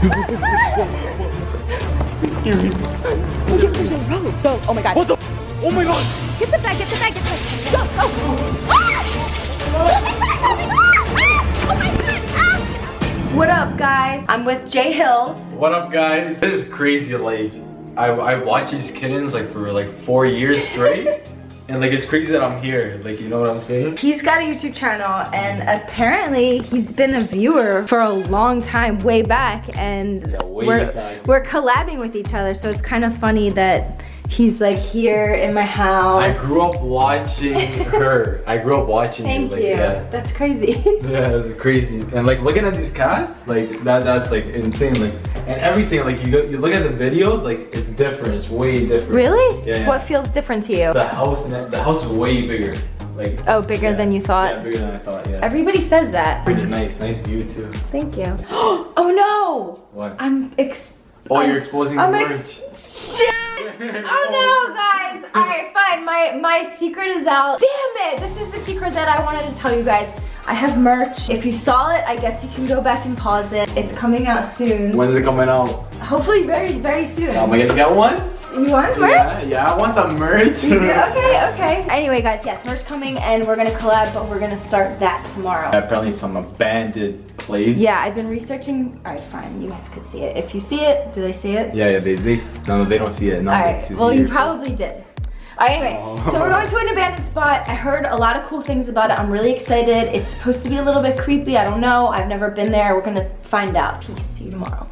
scary. Get the rope. Go. Oh my god. What the? Oh my god. Get the bag, get the bag, get the bag. Go, go. Ah! Oh! Oh! What up, guys? I'm with Jay Hills. What up, guys? This is crazy. Like, I I watch these kittens like for like four years straight. And like it's crazy that I'm here, like you know what I'm saying? He's got a YouTube channel and apparently he's been a viewer for a long time, way back, and Yeah, way we're back. we're collabing with each other. So it's kind of funny that he's like here in my house. I grew up watching her. I grew up watching Thank you. Like, you. Yeah. That's crazy. Yeah, it's crazy. And like looking at these cats, like that that's like insane. Like and everything, like you go, you look at the videos, like it's different. It's way different. really? Yeah, yeah. What feels different to you? The house and the house is way bigger. Like Oh, bigger yeah. than you thought? Yeah, bigger than I thought, yeah. Everybody says that. Pretty nice, nice view too. Thank you. oh no! What? I'm ex- Oh, you're exposing the I'm merch. ex- Shit! Oh no, guys! Alright, fine. My my secret is out. Damn it! This is the secret that I wanted to tell you guys. I have merch. If you saw it, I guess you can go back and pause it. It's coming out soon. When's it coming out? Hopefully very, very soon. Am I gonna get one? You want merch? Yeah, yeah, I want the merch. Okay, okay. Anyway, guys, yes, merch coming and we're gonna collab, but we're gonna start that tomorrow. Apparently some abandoned Yeah, I've been researching. All right, fine. You guys could see it. If you see it, do they see it? Yeah, yeah, they, they, no, they don't see it. No, All right. Well, you probably did. All right, anyway, Oh. so we're going to an abandoned spot. I heard a lot of cool things about it. I'm really excited. It's supposed to be a little bit creepy. I don't know. I've never been there. We're gonna find out. Peace. See you tomorrow.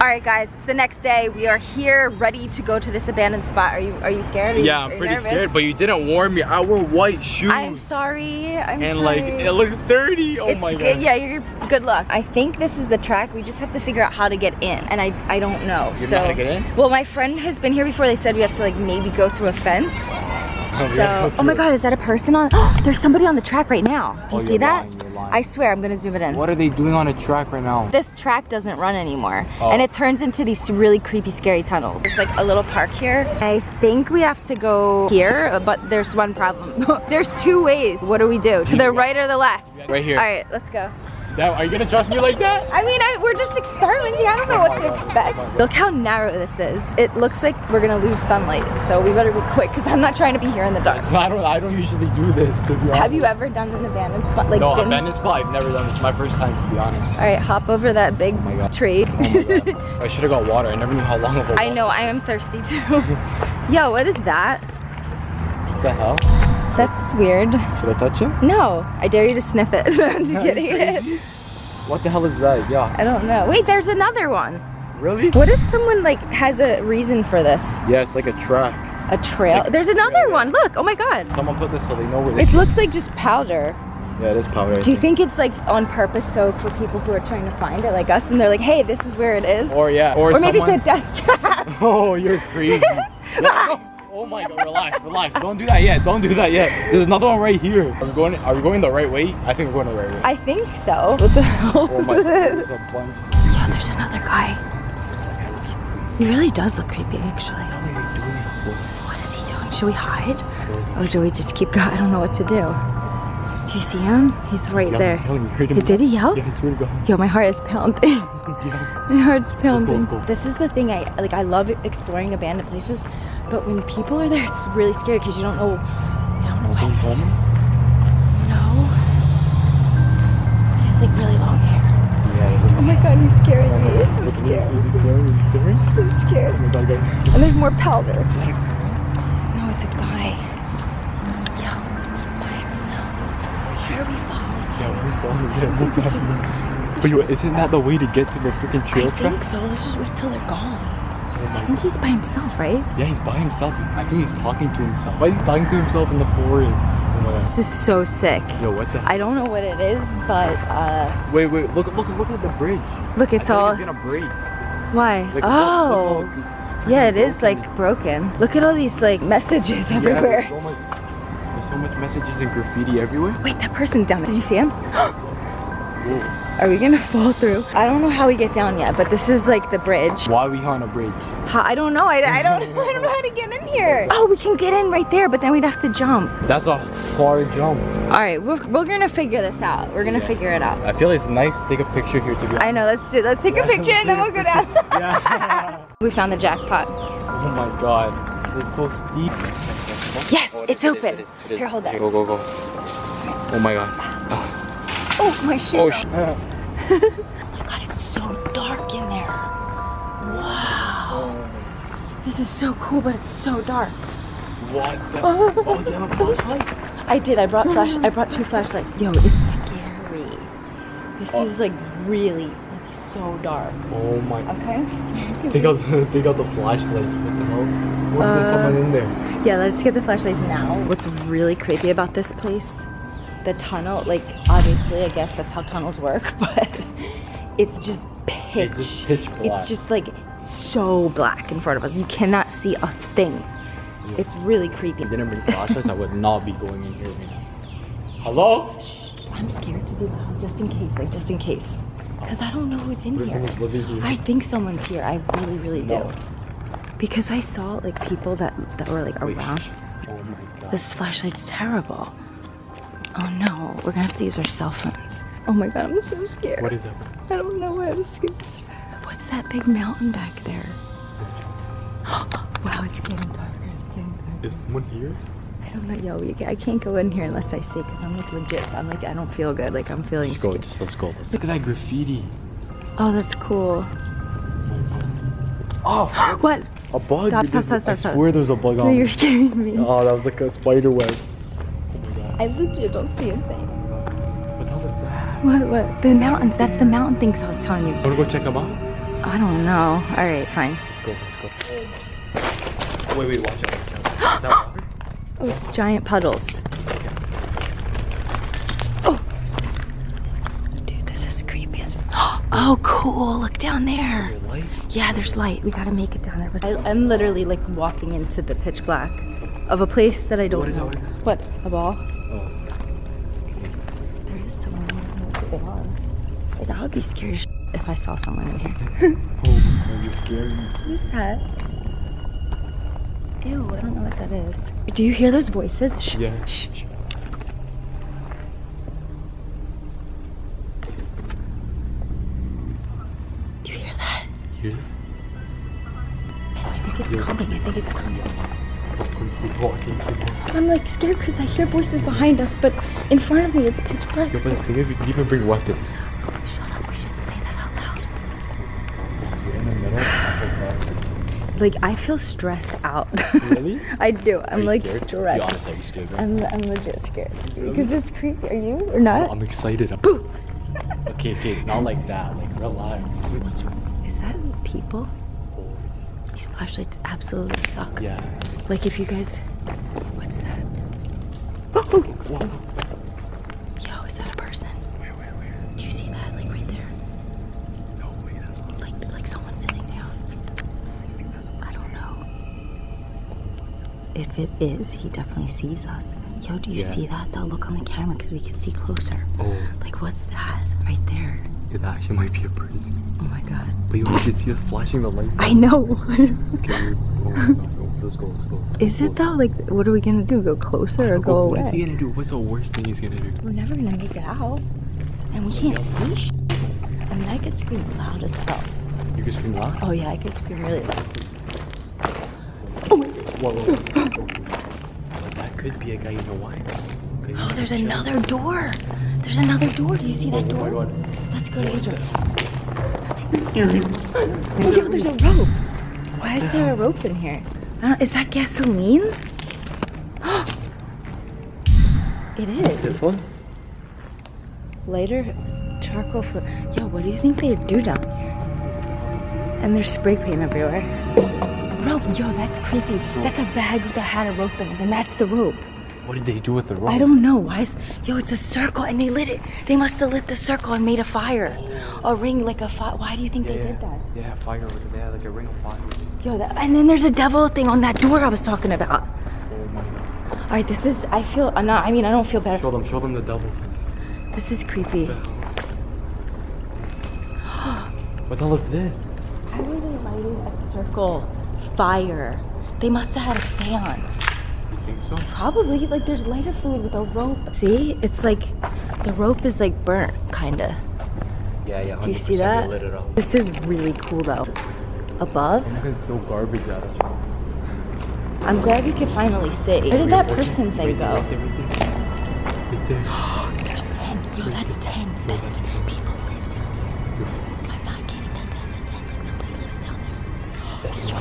All right, guys. It's the next day. We are here, ready to go to this abandoned spot. Are you Are you scared? Are you, Yeah, I'm pretty nervous? scared, but you didn't warn me. I wore white shoes. I'm sorry. I'm and sorry. like, it looks dirty. Oh It's my god. Yeah, you're good luck. I think this is the track. We just have to figure out how to get in, and I I don't know. You so, know how to get in? Well, my friend has been here before. They said we have to like maybe go through a fence. Oh, So, yeah, oh my. God, is that a person on? There's somebody on the track right now. Do you Oh, see that? lying, I swear, I'm gonna zoom it in. What are they doing on a track right now? This track doesn't run anymore, Oh. and it turns into these really creepy, scary tunnels. There's like a little park here. I think we have to go here, but there's one problem. there's two ways. What do we do? To the right or the left? Right here. All right, let's go. That, are you gonna trust me like that? I mean, I, we're just experimenting. I don't know what to expect. Look how narrow this is. It looks like we're gonna lose sunlight, so we better be quick because I'm not trying to be here in the dark. I don't. I don't usually do this to be honest. Have you ever done an abandoned spot? Like, No, been- abandoned spot. I've never done this. Is my first time to be honest. All right, hop over that big oh God. tree. Oh. I should have got water. I never knew how long of a. I know, I am thirsty too. Yo, what is that? What the hell? That's weird. Should I touch it? No, I dare you to sniff it. I'm just Are you kidding. What the hell is that? Yeah. I don't know. Wait, there's another one. Really? What if someone like has a reason for this? Yeah, it's like a track. A trail? There's another one. Look. Oh my god. Someone put this so they know where they. It looks like just powder. Yeah, it is powder. Do you think it's like on purpose so for people who are trying to find it like us and they're like, hey, this is where it is? Or yeah. Or, Or maybe it's a death trap. Oh, you're crazy. Yeah, no. Oh my god, relax, relax. Don't do that yet. Don't do that yet. There's another one right here. Are we going are we going the right way? I think we're going the right way. I think so. What the hell? Oh my god, there's a plunge. Yo, there's another guy. He really does look creepy, actually. What are they doing? What is he doing? Should we hide? Or do we just keep going? I don't know what to do. Do you see him? He's right there. Did he yell? Yeah, it's really gone. Yo, my heart is pounding. my heart's pounding. let's go. This is the thing I like. I love exploring abandoned places, but when people are there, it's really scary because you don't know. You don't know. He's What, homeless? no. He has like really long hair. Yeah. Oh my god, he's scaring me. I'm scared. Is he staring? Is he staring? I'm scared. Oh god, guys. And there's more powder. No, it's a guy. Yo, he's by himself. Where are we following? Yeah, we're going. Yeah, we're going. But isn't that the way to get to the freaking trail I track? think so. Let's just wait till they're gone. My I think he's by himself, right? Yeah, he's by himself. He's, I think he's talking to himself. Why is he talking to himself in the forest? Oh. This is so sick. Yo, what the? I don't know what it is, but uh, Wait, wait. Look, look, look at the bridge. look, it's all. like it's gonna break. Why? Like, oh, look, look, yeah, it freaking is like broken. Look at all these like messages Yeah, everywhere. there's so much, there's so much messages and graffiti everywhere. Wait, that person down there. Did you see him? Whoa. Are we gonna fall through? I don't know how we get down yet, but this is like the bridge. Why are we on a bridge? How, I don't know. I, I don't. I don't know how to get in here. Oh, we can get in right there, but then we'd have to jump. That's a far jump. All right, we're, we're gonna figure this out. We're gonna Yeah. figure it out. I feel it's nice to take a picture here to be I know, let's do, let's take a picture and then we'll go down. Yeah. we found the jackpot. oh my god. It's so steep. Yes, Oh, it's it is, open. it is, it is. Here, hold that. Go, go, go. Oh my god. Oh, my shoe. oh sh- Oh my god, it's so dark in there. Wow. This is so cool, but it's so dark. What the? Oh, they have a flashlight. I did. I brought flash. I brought two flashlights. Yo, it's scary. This Oh. is like really like so dark. Oh my. I'm kind of scared. Take out, the, take out the flashlight. What the hell? What if there's Uh, someone in there? Yeah, let's get the flashlights now. What's really creepy about this place, the tunnel, like obviously I guess that's how tunnels work, but it's just pitch. It's just pitch. It's just like so black in front of us. You cannot see a thing. It's really creepy. I didn't bring flashlights, I would not be going in here right now. Hello? I'm scared to be loud just in case, like just in case. Cause I don't know who's in here. here? I think someone's here. I really, really do. No. Because I saw like people that that were like around. shh. Oh my god. This flashlight's terrible. Oh no, we're gonna have to use our cell phones. Oh my god, I'm so scared. What is that? I don't know why I'm scared. What's that big mountain back there? wow, it's getting darker. It's getting darker. Is someone here? I don't know, yo, we, I can't go in here unless I see, cause I'm like legit. I'm like, I don't feel good. Like I'm feeling Let's go. scared. Just let's go. Let's look at that graffiti. Oh, that's cool. Oh, What? a bug. Stop, There's- stop, stop, I swear there's a bug on. No, you're scaring me. Oh, that was like a spider web. I legit don't see a thing. What the hell is that? What? What? The mountains. That's the mountain things I was telling you. Wanna go check them out? I don't know. All right, fine. Let's go. Let's go. Wait, wait. Watch out. Watch out. Is that water? Oh, it's giant puddles. Oh. Dude, this is creepy as. Oh, cool. Look down there. Yeah, there's light. We gotta make it down there. I, I'm literally like walking into the pitch black of a place that I don't What is that? know. What is that? What? A ball? Be scared as if I saw someone in here. Oh my god, you're scaring me. Who's that? Ew, I don't know what that is. Do you hear those voices? Shh. Yeah. Shh. Do you hear that? Hear I think it's Yeah. coming. I think it's coming. Keep walking, keep walking. I'm like scared because I hear voices behind us, but in front of me it's pitch black. Yo, but so- the thing is, we can even bring weapons. Like I feel stressed out. Really? I do. I'm like scared? Stressed. honest, you scared? Right? I'm I'm legit scared Really? because it's creepy. Are you or not? I'm excited. Boo. Okay, okay, not like that. Like, relax. Is that people? These flashlights absolutely suck. Yeah. Like if you guys, what's that? Whoa. If it is, he definitely sees us. Yo, do you Yeah. see that though? Look on the camera because we can see closer. Oh, Like what's that right there? it actually might be a person. Oh my god. But you can see us flashing the lights. I know. Okay, oh my god, no, let's go, let's go. let's is go. it though? Like what are we gonna do? Go closer or go What is he gonna do? What's the worst thing he's gonna do? We're never gonna make it out. And we can't see sh- I mean I could scream loud as hell. You can scream loud? Oh yeah, I could scream really loud. Whoa, whoa, whoa. that could be a guy in Hawaii. Could Oh, there's chilling. another door. There's another door. Do you see that Oh door? my god. Let's go to the door. Yo, oh, there's a rope. Why is there a rope in here? I don't, is that gasoline? it is. This one? Lighter charcoal fl- Yo, what do you think they do down here? And there's spray paint everywhere. Rope. Yo, that's creepy. That's a bag that had a rope in it, and that's the rope. What did they do with the rope? I don't know. Why is yo? It's a circle, and they lit it. They must have lit the circle and made a fire, a ring like a fire. Why do you think Yeah, they yeah. did that? Yeah, fire over there, like a ring of fire. Yo, that, and then there's a devil thing on that door I was talking about. Oh my god. All right, this is. I feel. Uh, I'm not. I mean, I don't feel better. Show them, show them the devil thing. This is creepy. What the hell is this? Were they lighting a circle fire? They must have had a séance. You think so? Probably, like there's lighter fluid with a rope. See, it's like, the rope is like burnt, kinda. Yeah, yeah. Do you see that? This is really cool though. Above? I'm throw garbage at. I'm glad we could finally see. Where did that person thing go? Right there, right there. Right there. There's tents. Yo, that's tents. That's people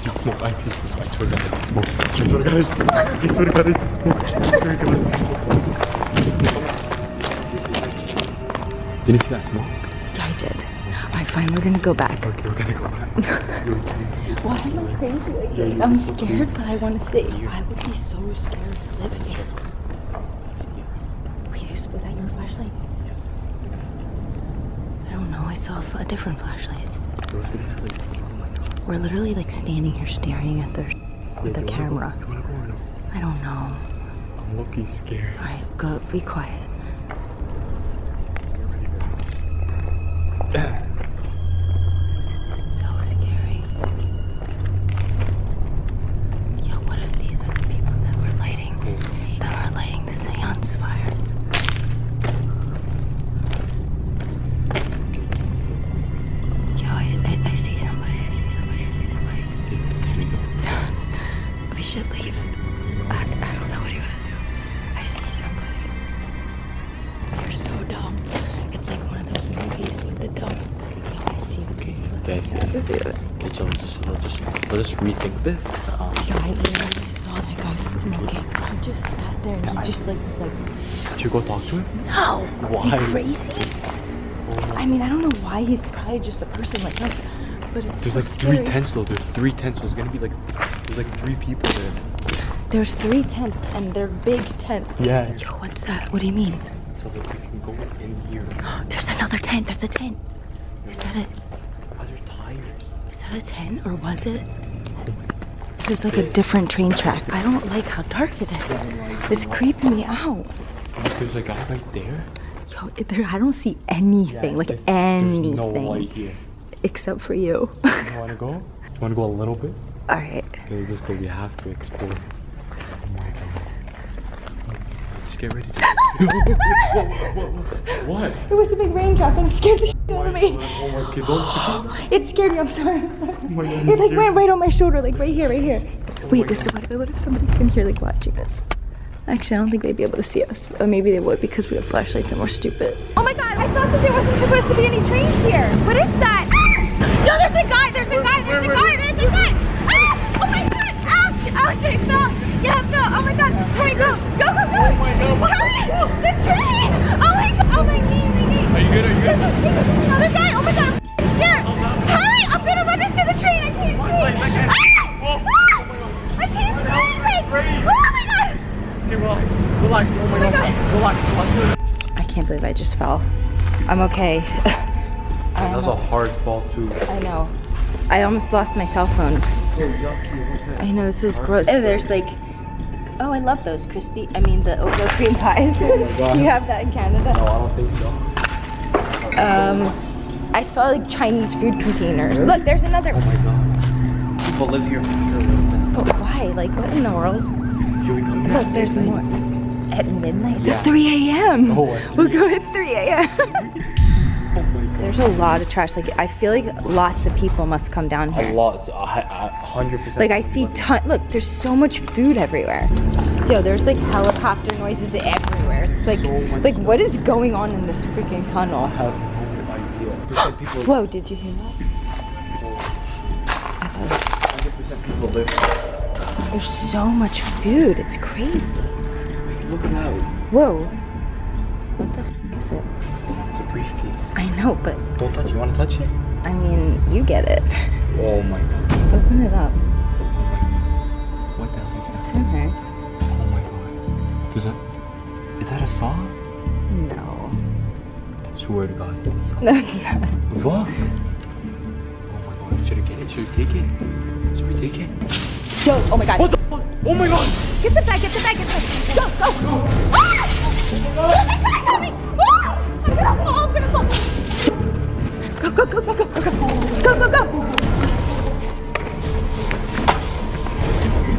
smoke. I see smoke. I swear to God, I smoke. I swear to God, I swear to God, I smoke. I swear to God, I smoke. Did you see that smoke? I did. All right, fine. We're gonna go back. Okay, we're gonna go back. Why am I crazy like? I'm scared, but I want to see. I would be so scared to live here. Wait, is- was that your flashlight? I don't know. I saw a different flashlight. We're literally like standing here staring at the with a Wait, you wanna go- camera. You wanna go or no? I don't know. I'm low-key scared. All right, go. Be quiet. Should leave. I, I don't know what you want to do. I see somebody. You're so dumb. It's like one of those movies with the dumb. Yo, I see the people. Guys, yes. Okay, so just, let's just, let's rethink this. Um, Yo, I literally saw that guy smoking. He just sat there and he just like was like, should you go talk to him? no. Why? You crazy? I mean, I don't know why he's probably just a person like us, but it's There's so like scary. three tents though. There's three tents. So there's gonna be like, there's like three people there. There's three tents and they're big tents. Yeah. Yo, what's that? What do you mean? So that we can go in here. There's another tent. There's a tent. Is that it? Ah, Are there tires? Is that a tent or was it? Oh this is like a different train track. I don't like how dark it is. It's creeping me out. There's a guy right there. Yo, there, I don't see anything, like There's- anything, There's no light here. Except for you. You wanna go? You wanna go a little bit? All right. Okay, let's go. We have to explore. Oh my god. Just get ready. what? It was a big raindrop and it scared the shit out of me. Oh my god, oh don't. It scared me. I'm sorry. I'm sorry. Oh my god, It like went right on my shoulder, like right here, right here. Oh Wait, my this is what, what if somebody's in here like watching us? Actually, I don't think they'd be able to see us. Or maybe they would because we have flashlights and we're stupid. Oh my god, I thought that there wasn't supposed to be any trains here. What is that? Ah! No, there's a guy, there's a guy, there's a guy, there's a guy. Ah! Oh my god, ouch, ouch, I fell. Yeah, I fell. Oh my god, hurry, go, go, go, go. Oh my God, Hurry, the train. Oh my god, oh my knee, my knee. Are you good? Are you There's, good? a, there's another guy. Oh my god, I'm scared. Hurry, I'm gonna run into the train. I can't breathe. I can't. Ah! Ah! I can't breathe. Oh my god. Okay, relax. Relax. Oh my, my god. God. Relax. Relax. I can't believe I just fell. I'm okay. That was a hard fall too. I know. I almost lost my cell phone. So yucky. What's that? I know this is gross. Oh, there's like, oh, I love those crispy. I mean, the Ojo cream pies. God. you have that in Canada? No, I don't think so. Um, I saw like Chinese food containers. Look, there's another. Oh my god. People live here for sure. But why? Like, what in the world? Should we come Look, there's more. At midnight? Yeah. 3 a.m. Oh, We'll 3 go at 3 a.m. Oh. There's a lot of trash. Like, I feel like lots of people must come down here. A lot, hundred percent. Like, I see ton. Look, there's so much food everywhere. Yo, there's like helicopter noises everywhere. It's like, So like what is going on in this freaking tunnel? I have no idea. People. Whoa, did you hear that? Oh. I thought people live here. there's so much food. It's crazy. Look at that. Whoa. What the f- is it? It's a briefcase. I know, but Don't touch it. You want to touch it? I mean, you get it. Oh my god. Open it up. What the hell is that? in there? Oh my god. Is that? Is that a saw? No. I swear to God, it's a saw. No, it's not. What? Oh my god. Should we get it? Should we take it? Should we take it? Yo, oh my god. What the fuck? Oh my god! Get the bag, get the bag, get the bag. Go, go. Ah! Get the bag me. Ah! Go, go, go, go, go, go, go. Go, go.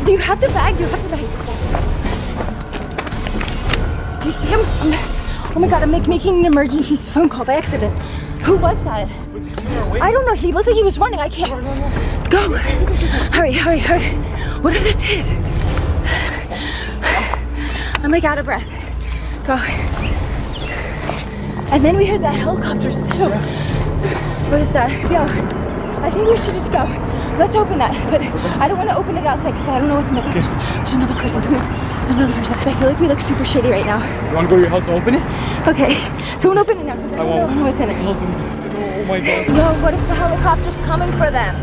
Do you have the bag? Do you have the bag? Do you see him? I'm, oh my god, I'm like making an emergency phone call by accident. Who was that? I don't know. He looked like he was running. I can't. Go. Hurry, hurry, hurry. Whatever this is. I'm like out of breath. Go. And then we heard the helicopters too. What is that? Yo, I think we should just go. Let's open that. But I don't want to open it outside because I don't know what's in the there's, there's another person. Come here. There's another person. I feel like we look super shitty right now. You wanna go to your house and open it? Okay. Don't open it now because I, I don't won't. know what's in it. Oh my god. Yo, what if the helicopter's coming for them?